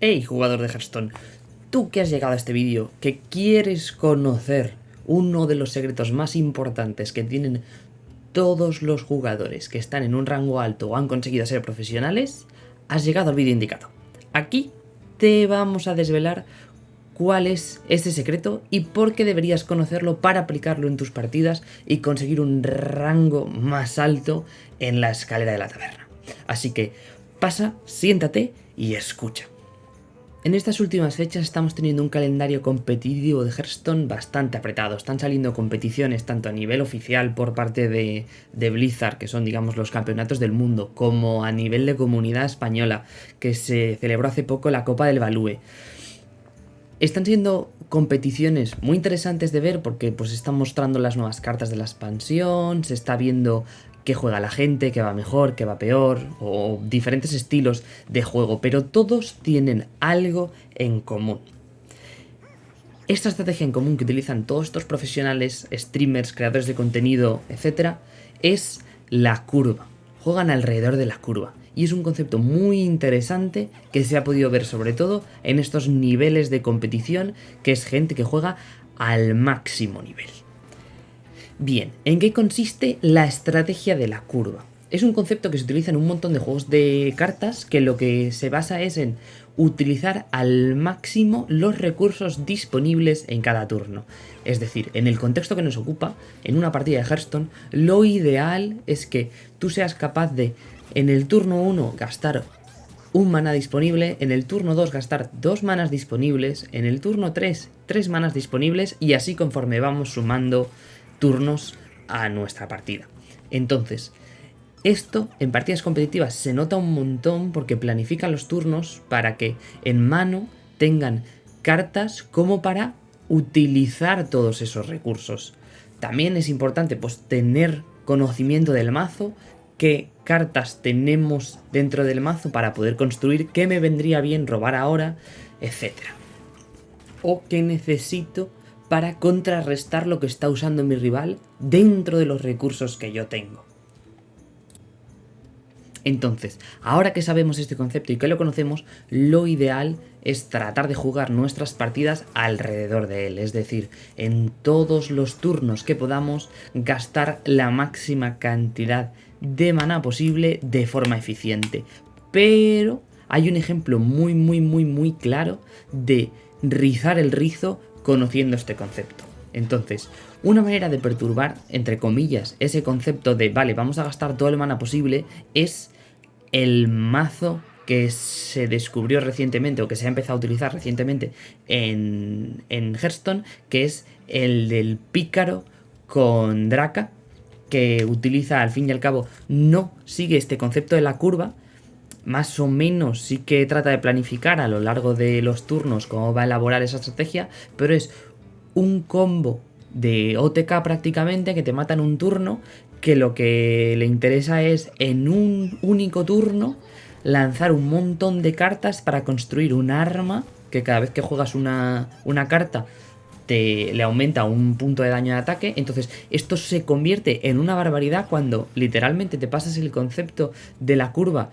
Hey jugador de Hearthstone, tú que has llegado a este vídeo, que quieres conocer uno de los secretos más importantes que tienen todos los jugadores que están en un rango alto o han conseguido ser profesionales, has llegado al vídeo indicado. Aquí te vamos a desvelar cuál es este secreto y por qué deberías conocerlo para aplicarlo en tus partidas y conseguir un rango más alto en la escalera de la taberna. Así que pasa, siéntate y escucha. En estas últimas fechas estamos teniendo un calendario competitivo de Hearthstone bastante apretado. Están saliendo competiciones tanto a nivel oficial por parte de, de, Blizzard, que son digamos los campeonatos del mundo, como a nivel de comunidad española, que se celebró hace poco la Copa del Balúe. Están siendo competiciones muy interesantes de ver porque pues están mostrando las nuevas cartas de la expansión, se está viendo qué juega la gente, qué va mejor, qué va peor, o diferentes estilos de juego, pero todos tienen algo en común. Esta estrategia en común que utilizan todos estos profesionales, streamers, creadores de contenido, etc., es la curva. Juegan alrededor de la curva. Y es un concepto muy interesante que se ha podido ver sobre todo en estos niveles de competición, que es gente que juega al máximo nivel. Bien, ¿en qué consiste la estrategia de la curva? Es un concepto que se utiliza en un montón de juegos de cartas que lo que se basa es en utilizar al máximo los recursos disponibles en cada turno. Es decir, en el contexto que nos ocupa, en una partida de Hearthstone, lo ideal es que tú seas capaz de, en el turno 1, gastar un mana disponible, en el turno 2 gastar dos manas disponibles, en el turno 3 tres manas disponibles y así conforme vamos sumando turnos a nuestra partida. Entonces, esto en partidas competitivas se nota un montón porque planifican los turnos para que en mano tengan cartas como para utilizar todos esos recursos. También es importante pues tener conocimiento del mazo, qué cartas tenemos dentro del mazo para poder construir, qué me vendría bien robar ahora, etc. O qué necesito para contrarrestar lo que está usando mi rival dentro de los recursos que yo tengo. Entonces, ahora que sabemos este concepto y que lo conocemos, lo ideal es tratar de jugar nuestras partidas alrededor de él, es decir, en todos los turnos que podamos gastar la máxima cantidad de mana posible de forma eficiente. Pero hay un ejemplo muy muy muy muy claro de rizar el rizo conociendo este concepto. Entonces, una manera de perturbar, entre comillas, ese concepto de, vale, vamos a gastar todo el mana posible, es el mazo que se descubrió recientemente o que se ha empezado a utilizar recientemente en, en Hearthstone, que es el del pícaro con Draca, que utiliza al fin y al cabo, no sigue este concepto de la curva, más o menos sí que trata de planificar a lo largo de los turnos cómo va a elaborar esa estrategia, pero es un combo de OTK prácticamente que te mata en un turno, que lo que le interesa es en un único turno lanzar un montón de cartas para construir un arma que cada vez que juegas una, una carta te, le aumenta un punto de daño de ataque. Entonces, esto se convierte en una barbaridad cuando literalmente te pasas el concepto de la curva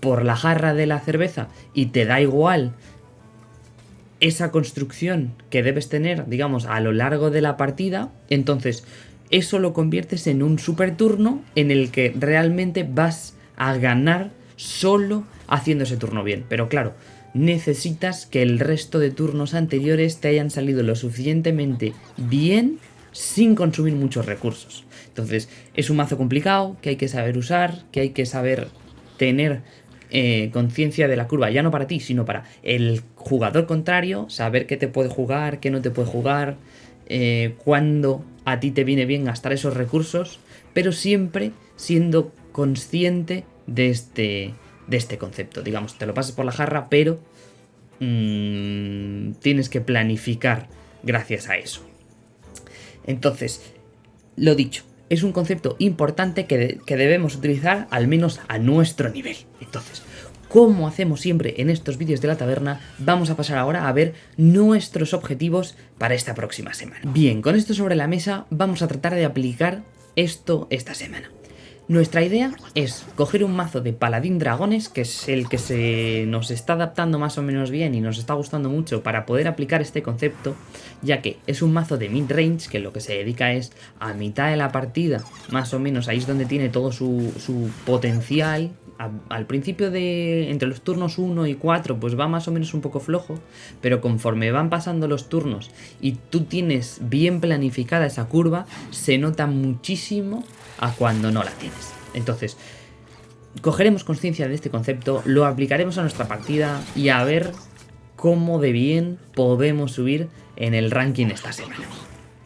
por la jarra de la cerveza y te da igual esa construcción que debes tener, digamos, a lo largo de la partida, entonces eso lo conviertes en un super turno en el que realmente vas a ganar solo haciendo ese turno bien. Pero claro, necesitas que el resto de turnos anteriores te hayan salido lo suficientemente bien sin consumir muchos recursos. Entonces, es un mazo complicado que hay que saber usar, que hay que saber tener eh, conciencia de la curva, ya no para ti, sino para el jugador contrario, saber qué te puede jugar, qué no te puede jugar, eh, cuándo a ti te viene bien gastar esos recursos, pero siempre siendo consciente de este, de este concepto. Digamos, te lo pasas por la jarra, pero mmm, tienes que planificar gracias a eso. Entonces, lo dicho, es un concepto importante que, debemos utilizar al menos a nuestro nivel. Entonces, como hacemos siempre en estos vídeos de la taberna, vamos a pasar ahora a ver nuestros objetivos para esta próxima semana. Bien, con esto sobre la mesa vamos a tratar de aplicar esto esta semana. Nuestra idea es coger un mazo de paladín dragones, que es el que se nos está adaptando más o menos bien y nos está gustando mucho para poder aplicar este concepto, ya que es un mazo de mid-range que lo que se dedica es a mitad de la partida, más o menos ahí es donde tiene todo su, su potencial, al principio de entre los turnos 1 y 4 pues va más o menos un poco flojo, pero conforme van pasando los turnos y tú tienes bien planificada esa curva, se nota muchísimo a cuando no la tienes. Entonces, cogeremos conciencia de este concepto, lo aplicaremos a nuestra partida y a ver cómo de bien podemos subir en el ranking esta semana.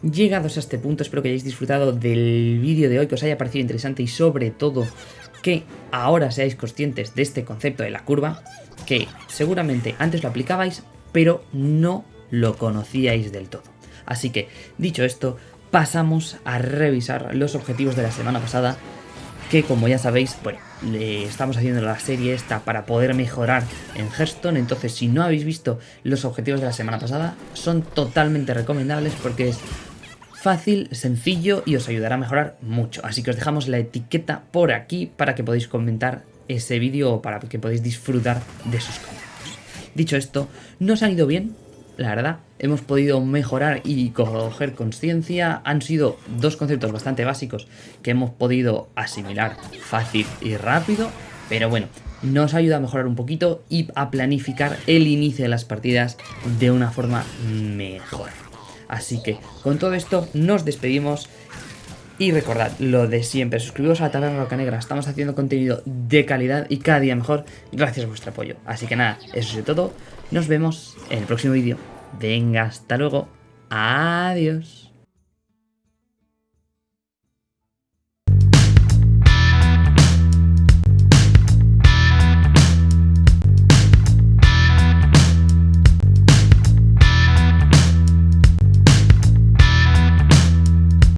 Llegados a este punto, espero que hayáis disfrutado del vídeo de hoy, que os haya parecido interesante y sobre todo que ahora seáis conscientes de este concepto de la curva, que seguramente antes lo aplicabais, pero no lo conocíais del todo. Así que, dicho esto, pasamos a revisar los objetivos de la semana pasada, que como ya sabéis, bueno, estamos haciendo la serie esta para poder mejorar en Hearthstone, entonces si no habéis visto los objetivos de la semana pasada, son totalmente recomendables porque es fácil, sencillo y os ayudará a mejorar mucho. Así que os dejamos la etiqueta por aquí para que podáis comentar ese vídeo o para que podáis disfrutar de sus conceptos. Dicho esto, nos han ido bien, la verdad, hemos podido mejorar y coger conciencia. Han sido dos conceptos bastante básicos que hemos podido asimilar fácil y rápido, pero bueno, nos ayuda a mejorar un poquito y a planificar el inicio de las partidas de una forma mejor. Así que con todo esto nos despedimos y recordad lo de siempre, suscribiros a la Taberna Roca Negra, estamos haciendo contenido de calidad y cada día mejor gracias a vuestro apoyo. Así que nada, eso es todo, nos vemos en el próximo vídeo. Venga, hasta luego, adiós.